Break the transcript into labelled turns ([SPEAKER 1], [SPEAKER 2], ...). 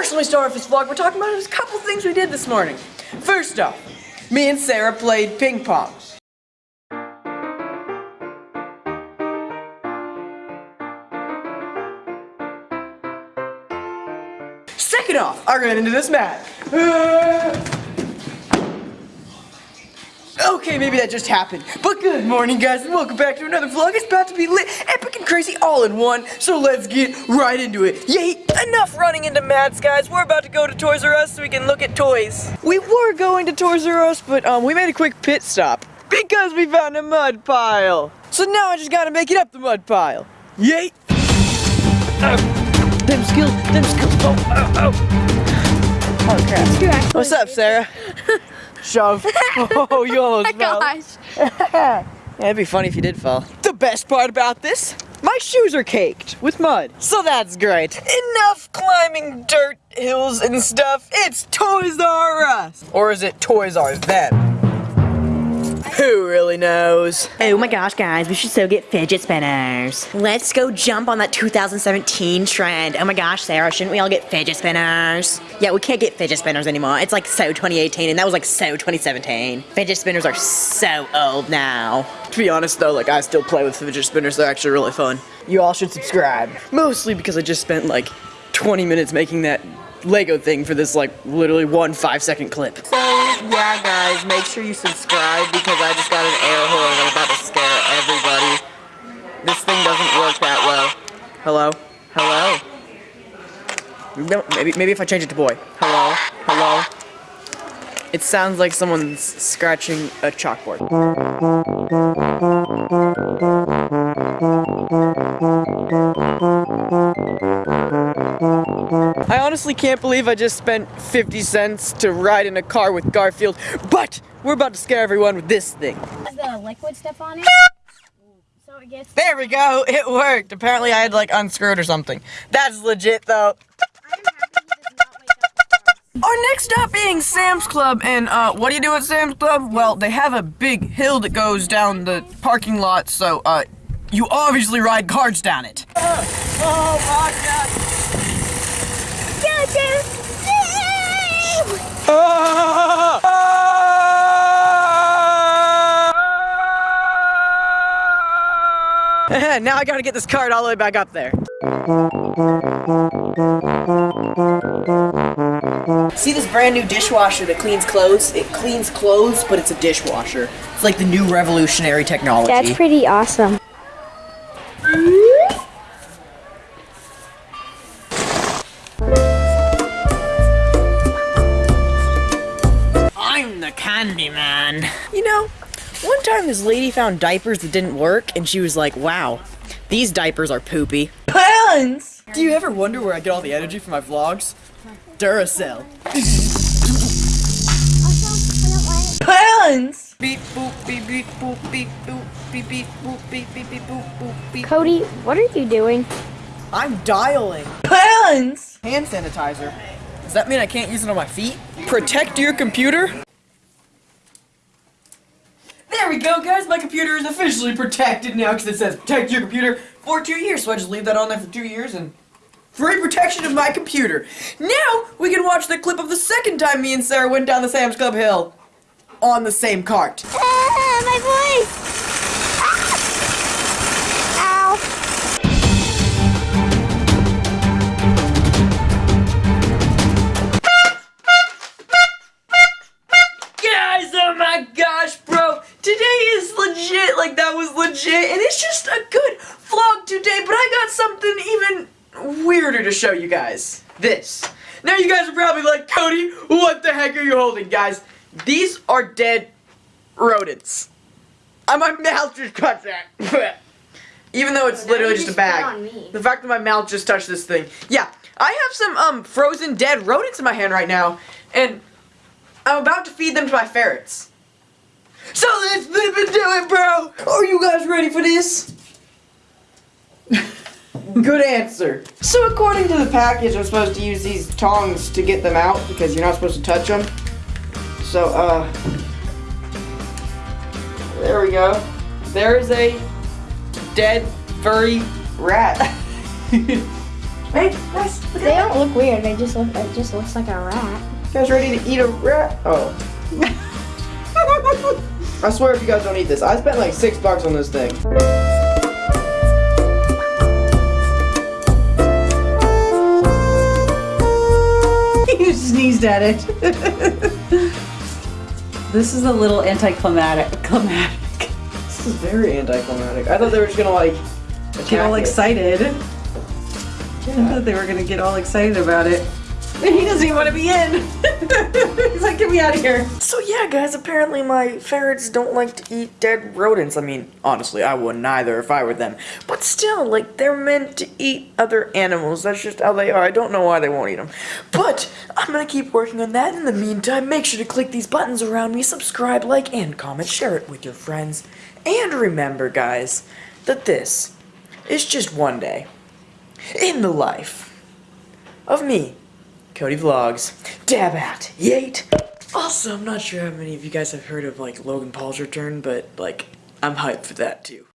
[SPEAKER 1] First, let me start off this vlog. We're talking about a couple things we did this morning. First off, me and Sarah played ping pong. Second off, I ran into this mat. Okay, maybe that just happened. But good morning, guys, and welcome back to another vlog. It's about to be lit, epic, and crazy all in one. So let's get right into it. Yay! Enough running into mats, guys. We're about to go to Toys R Us so we can look at toys. We were going to Toys R Us, but um, we made a quick pit stop because we found a mud pile. So now I just gotta make it up the mud pile. Yay! Oh, them skills, them skills. Oh, oh, oh. Oh crap. What's up, Sarah? Shove. Oh, you almost
[SPEAKER 2] Oh my
[SPEAKER 1] fell.
[SPEAKER 2] gosh.
[SPEAKER 1] Yeah, it'd be funny if you did fall. The best part about this, my shoes are caked with mud. So that's great. Enough climbing dirt hills and stuff. It's Toys R Us. Or is it Toys R Them? Who really knows?
[SPEAKER 3] Oh my gosh, guys, we should so get fidget spinners. Let's go jump on that 2017 trend. Oh my gosh, Sarah, shouldn't we all get fidget spinners? Yeah, we can't get fidget spinners anymore. It's like so 2018, and that was like so 2017. Fidget spinners are so old now.
[SPEAKER 1] To be honest though, like I still play with fidget spinners. They're actually really fun. You all should subscribe. Mostly because I just spent like 20 minutes making that Lego thing for this like literally one five second clip. So yeah guys, make sure you subscribe because I just got an air horn and I'm about to scare everybody. This thing doesn't work that well. Hello? Hello? No, Maybe, maybe if I change it to boy. Hello? Hello? It sounds like someone's scratching a chalkboard. Honestly can't believe I just spent 50 cents to ride in a car with Garfield, but we're about to scare everyone with this thing.
[SPEAKER 2] Has the liquid stuff on it? So it gets.
[SPEAKER 1] There we go, it worked. Apparently I had like unscrewed or something. That's legit though.
[SPEAKER 2] I'm happy he does not wake up.
[SPEAKER 1] Our next stop being Sam's Club, and uh, what do you do at Sam's Club? Well, they have a big hill that goes down the parking lot, so uh, you obviously ride cars down it. oh my god! now I gotta get this cart all the way back up there. See this brand new dishwasher that cleans clothes? It cleans clothes, but it's a dishwasher. It's like the new revolutionary technology.
[SPEAKER 2] That's pretty awesome.
[SPEAKER 3] I'm the candy man.
[SPEAKER 1] You know, one time this lady found diapers that didn't work, and she was like, wow, these diapers are poopy. Pants! Do you ever wonder where I get all the energy for my vlogs? Duracell. Pants! Beep boop beep beep boop beep boop beep beep boop beep beep beep boop boop beep.
[SPEAKER 2] Cody, what are you doing?
[SPEAKER 1] I'm dialing. Pants! Hand sanitizer. Does that mean I can't use it on my feet? Protect your computer? There we go, guys. My computer is officially protected now because it says protect your computer for two years. So I just leave that on there for two years and free protection of my computer. Now we can watch the clip of the second time me and Sarah went down the Sam's Club hill on the same cart.
[SPEAKER 2] Ah, my voice! Ah. Ow.
[SPEAKER 1] Guys, oh my gosh. Today is legit. Like, that was legit. And it's just a good vlog today. But I got something even weirder to show you guys. This. Now, you guys are probably like, Cody, what the heck are you holding, guys? These are dead rodents. Uh, my mouth just touched that. Even though it's literally just a
[SPEAKER 2] just spit
[SPEAKER 1] bag. The fact that my mouth just touched this thing. Yeah, I have some um frozen dead rodents in my hand right now. And I'm about to feed them to my ferrets. So let's flip and do it, bro! Are you guys ready for this? Good answer. So according to the package, I'm supposed to use these tongs to get them out because you're not supposed to touch them. So, uh, there we go. There is a dead furry rat. Hey, guys, look
[SPEAKER 2] They
[SPEAKER 1] at
[SPEAKER 2] don't look weird. They just look. It just looks like a rat.
[SPEAKER 1] You guys ready to eat a rat? Oh. I swear if you guys don't eat this, I spent like six bucks on this thing.
[SPEAKER 4] you sneezed at it. this is a little anticlimactic. Climatic.
[SPEAKER 1] This is very anticlimactic. I thought they were just gonna like
[SPEAKER 4] Get all
[SPEAKER 1] it.
[SPEAKER 4] excited. I thought they were gonna get all excited about it. He doesn't even want to be in. He's like, get me out of here.
[SPEAKER 1] So yeah, guys, apparently my ferrets don't like to eat dead rodents. I mean, honestly, I wouldn't either if I were them. But still, like, they're meant to eat other animals. That's just how they are. I don't know why they won't eat them. But I'm gonna keep working on that. In the meantime, make sure to click these buttons around me, subscribe, like, and comment, share it with your friends. And remember, guys, that this is just one day in the life of me, Cody Vlogs, Dabat, Yate. Also, I'm not sure how many of you guys have heard of like Logan Paul's return, but like I'm hyped for that too.